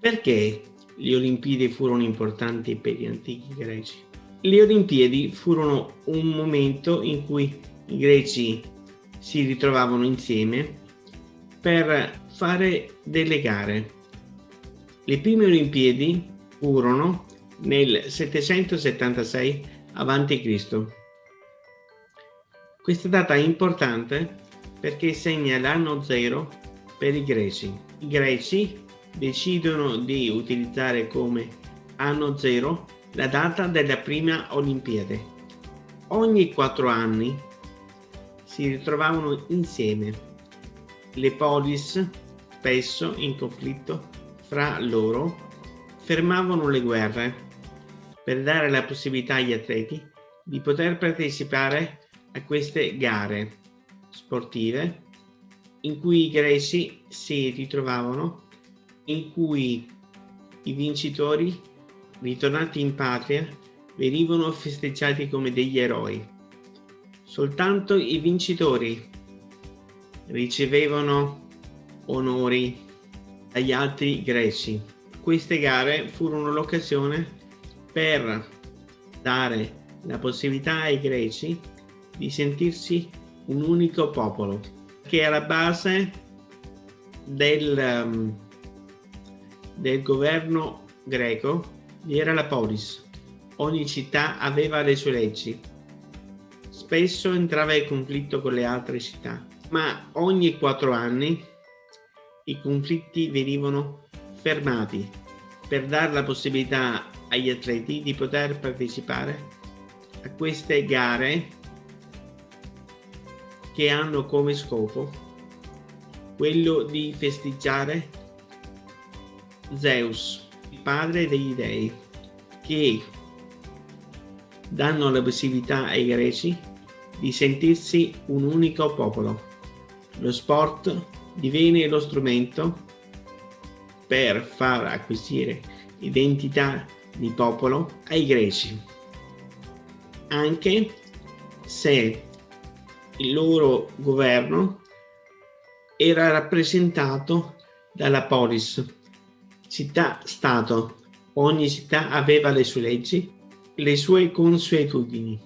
Perché le Olimpiadi furono importanti per gli antichi greci? Le Olimpiadi furono un momento in cui i greci si ritrovavano insieme per fare delle gare. Le prime Olimpiadi furono nel 776 a.C. Questa data è importante perché segna l'anno zero per i greci. I greci decidono di utilizzare come anno zero la data della prima Olimpiade. Ogni quattro anni si ritrovavano insieme le polis, spesso in conflitto fra loro, fermavano le guerre per dare la possibilità agli atleti di poter partecipare a queste gare sportive in cui i greci si ritrovavano, in cui i vincitori, ritornati in patria, venivano festeggiati come degli eroi. Soltanto i vincitori ricevevano onori dagli altri greci. Queste gare furono l'occasione per dare la possibilità ai greci di sentirsi un unico popolo che è alla base del, um, del governo greco vi era la polis. Ogni città aveva le sue leggi. Spesso entrava in conflitto con le altre città ma ogni quattro anni i conflitti venivano fermati per dare la possibilità agli atleti di poter partecipare a queste gare che hanno come scopo quello di festeggiare Zeus, il padre degli dei, che danno la possibilità ai greci di sentirsi un unico popolo. Lo sport diviene lo strumento per far acquisire identità di popolo ai greci, anche se il loro governo era rappresentato dalla polis, città-stato. Ogni città aveva le sue leggi, le sue consuetudini.